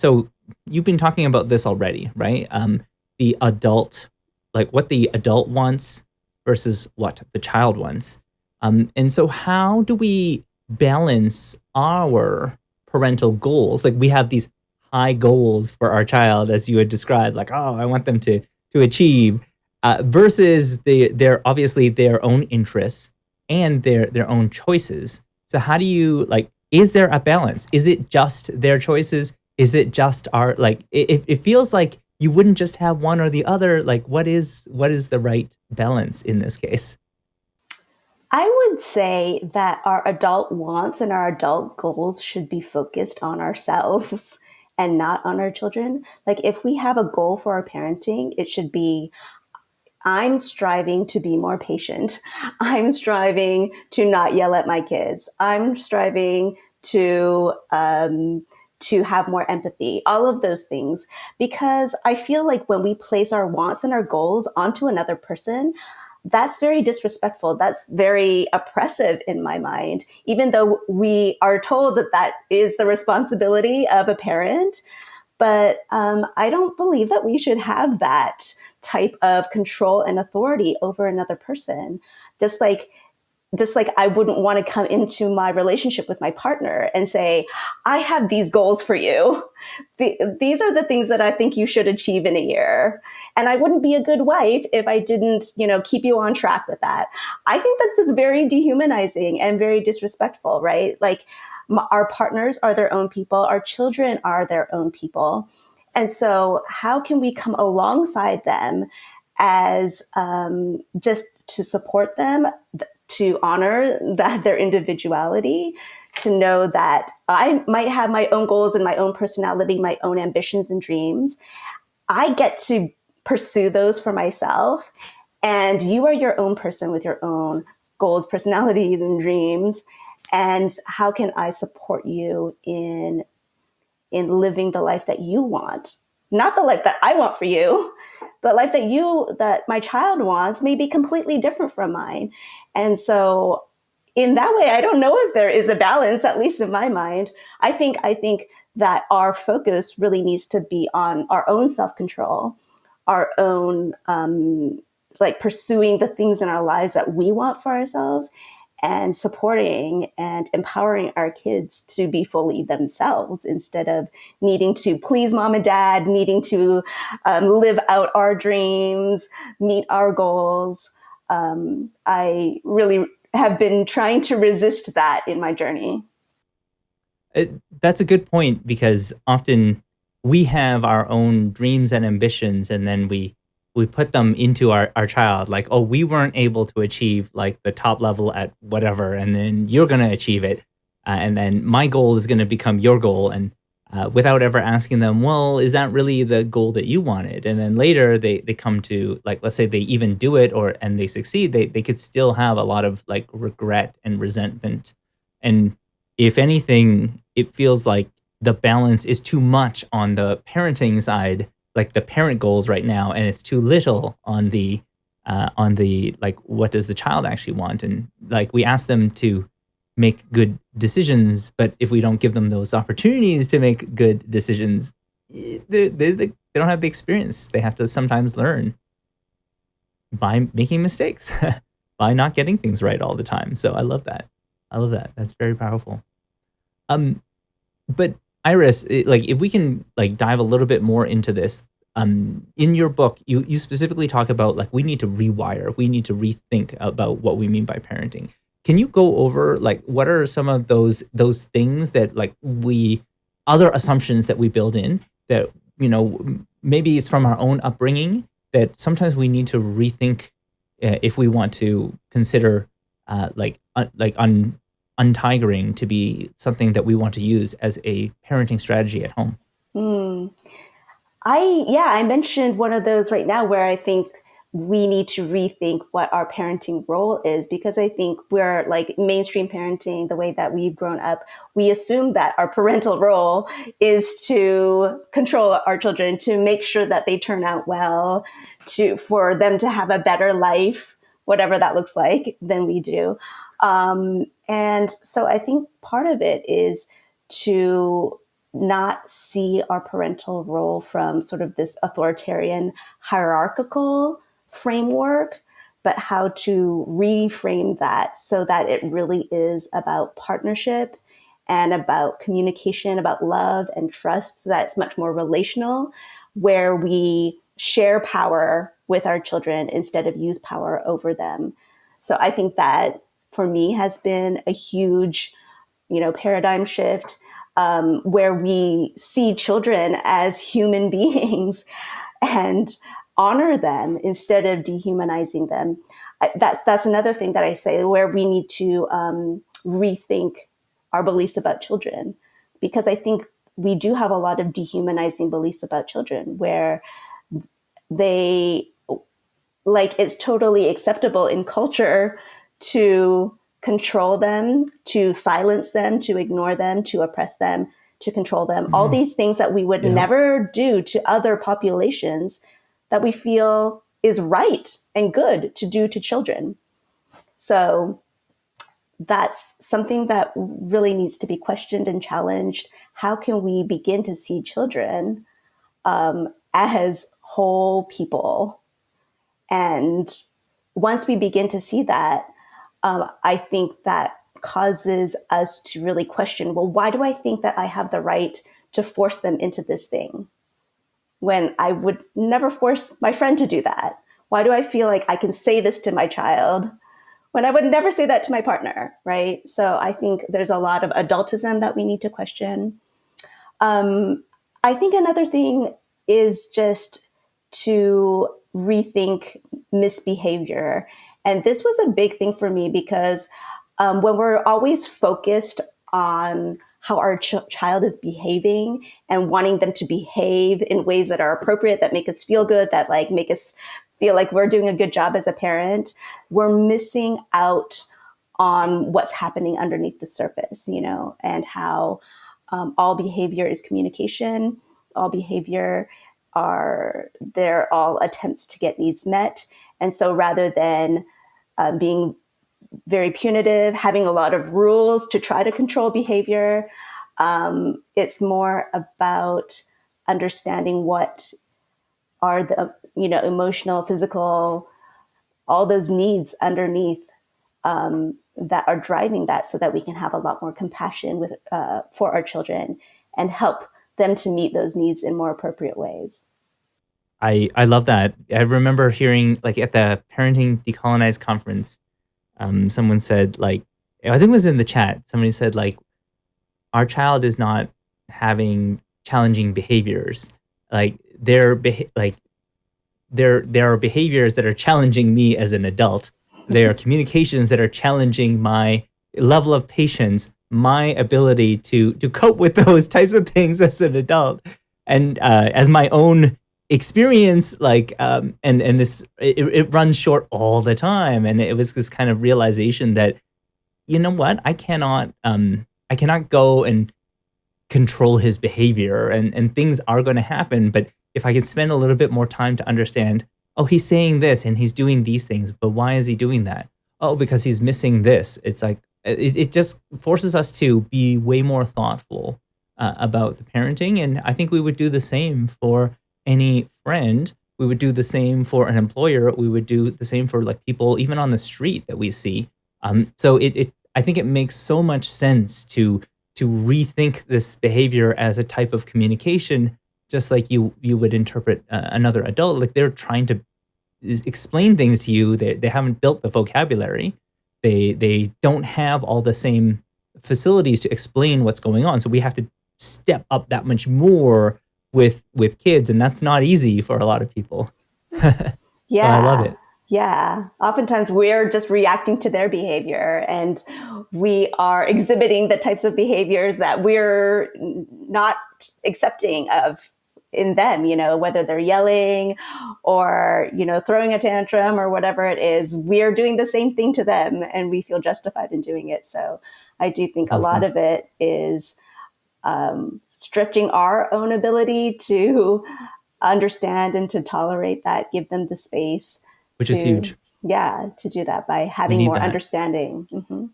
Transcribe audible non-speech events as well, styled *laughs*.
so you've been talking about this already, right? Um, the adult, like what the adult wants versus what the child wants. Um, and so how do we balance our parental goals? Like we have these high goals for our child, as you had described, like, oh, I want them to to achieve, uh, versus the their obviously their own interests and their their own choices. So how do you like? Is there a balance? Is it just their choices? Is it just our like? It, it feels like you wouldn't just have one or the other. Like, what is what is the right balance in this case? I would say that our adult wants and our adult goals should be focused on ourselves *laughs* and not on our children. Like if we have a goal for our parenting, it should be I'm striving to be more patient. *laughs* I'm striving to not yell at my kids. I'm striving to um, to have more empathy. All of those things, because I feel like when we place our wants and our goals onto another person, that's very disrespectful. That's very oppressive in my mind, even though we are told that that is the responsibility of a parent. But um, I don't believe that we should have that type of control and authority over another person. Just like just like I wouldn't want to come into my relationship with my partner and say, I have these goals for you. The, these are the things that I think you should achieve in a year. And I wouldn't be a good wife if I didn't, you know, keep you on track with that. I think that's just very dehumanizing and very disrespectful, right? Like our partners are their own people. Our children are their own people. And so how can we come alongside them as um, just to support them, to honor that their individuality, to know that I might have my own goals and my own personality, my own ambitions and dreams. I get to pursue those for myself. And you are your own person with your own goals, personalities, and dreams. And how can I support you in in living the life that you want? Not the life that I want for you, but life that you that my child wants may be completely different from mine. And so in that way, I don't know if there is a balance, at least in my mind. I think, I think that our focus really needs to be on our own self-control, our own, um, like pursuing the things in our lives that we want for ourselves and supporting and empowering our kids to be fully themselves instead of needing to please mom and dad, needing to um, live out our dreams, meet our goals um, I really have been trying to resist that in my journey. It, that's a good point because often we have our own dreams and ambitions and then we we put them into our, our child like oh we weren't able to achieve like the top level at whatever and then you're going to achieve it uh, and then my goal is going to become your goal and uh, without ever asking them, well, is that really the goal that you wanted? And then later they, they come to like, let's say they even do it or, and they succeed, they, they could still have a lot of like regret and resentment. And if anything, it feels like the balance is too much on the parenting side, like the parent goals right now, and it's too little on the, uh, on the, like, what does the child actually want? And like, we ask them to make good decisions. But if we don't give them those opportunities to make good decisions, they, they, they don't have the experience. They have to sometimes learn by making mistakes, *laughs* by not getting things right all the time. So I love that. I love that. That's very powerful. Um, but Iris, it, like if we can like dive a little bit more into this, um, in your book, you you specifically talk about like we need to rewire, we need to rethink about what we mean by parenting. Can you go over like what are some of those those things that like we other assumptions that we build in that you know maybe it's from our own upbringing that sometimes we need to rethink uh, if we want to consider uh, like un, like un, untigering to be something that we want to use as a parenting strategy at home. Mm. I yeah, I mentioned one of those right now where I think we need to rethink what our parenting role is because I think we're like mainstream parenting, the way that we've grown up, we assume that our parental role is to control our children, to make sure that they turn out well, to for them to have a better life, whatever that looks like, than we do. Um, and so I think part of it is to not see our parental role from sort of this authoritarian hierarchical framework, but how to reframe that so that it really is about partnership and about communication, about love and trust that's much more relational, where we share power with our children instead of use power over them. So I think that for me has been a huge, you know, paradigm shift um, where we see children as human *laughs* beings and honor them instead of dehumanizing them. That's that's another thing that I say where we need to um, rethink our beliefs about children because I think we do have a lot of dehumanizing beliefs about children where they like it's totally acceptable in culture to control them, to silence them, to ignore them, to oppress them, to control them. Mm-hmm. All these things that we would yeah. never do to other populations that we feel is right and good to do to children. So that's something that really needs to be questioned and challenged. How can we begin to see children um, as whole people? And once we begin to see that, um, I think that causes us to really question well, why do I think that I have the right to force them into this thing when I would never force my friend to do that? Why do I feel like I can say this to my child when I would never say that to my partner, right? So I think there's a lot of adultism that we need to question. Um, I think another thing is just to rethink misbehavior. And this was a big thing for me because um, when we're always focused on how our ch- child is behaving and wanting them to behave in ways that are appropriate, that make us feel good, that like make us feel like we're doing a good job as a parent, we're missing out on what's happening underneath the surface, you know, and how um, all behavior is communication, all behavior are, they're all attempts to get needs met. And so rather than um, being very punitive, having a lot of rules to try to control behavior, um, it's more about understanding what are the you know emotional physical all those needs underneath um, that are driving that so that we can have a lot more compassion with uh, for our children and help them to meet those needs in more appropriate ways. I i love that. I remember hearing like at the parenting decolonized conference um, someone said like i think it was in the chat somebody said like our child is not having challenging behaviors like they're like there there are behaviors that are challenging me as an adult. There are communications that are challenging my level of patience, my ability to to cope with *laughs* those types of things as an adult, and uh, as my own experience like um and and this it, it runs short all the time and it was this kind of realization that you know what i cannot um i cannot go and control his behavior and and things are going to happen but if I can spend a little bit more time to understand, oh, he's saying this and he's doing these things, but why is he doing that? Oh, because he's missing this. It's like, it, it just forces us to be way more thoughtful uh, about the parenting. And I think we would do the same for any friend. We would do the same for an employer. We would do the same for like people even on the street that we see. Um, so it, it, I think it makes so much sense to to rethink this behavior as a type of communication just like you you would interpret uh, another adult like they're trying to explain things to you they, they haven't built the vocabulary they they don't have all the same facilities to explain what's going on so we have to step up that much more with with kids and that's not easy for a lot of people *laughs* yeah i love it yeah, oftentimes we're just reacting to their behavior and we are exhibiting the types of behaviors that we're not accepting of in them, you know, whether they're yelling or, you know, throwing a tantrum or whatever it is, we're doing the same thing to them and we feel justified in doing it. So I do think awesome. a lot of it is um, stretching our own ability to understand and to tolerate that, give them the space. Which to, is huge. Yeah, to do that by having more that. understanding. Mm-hmm.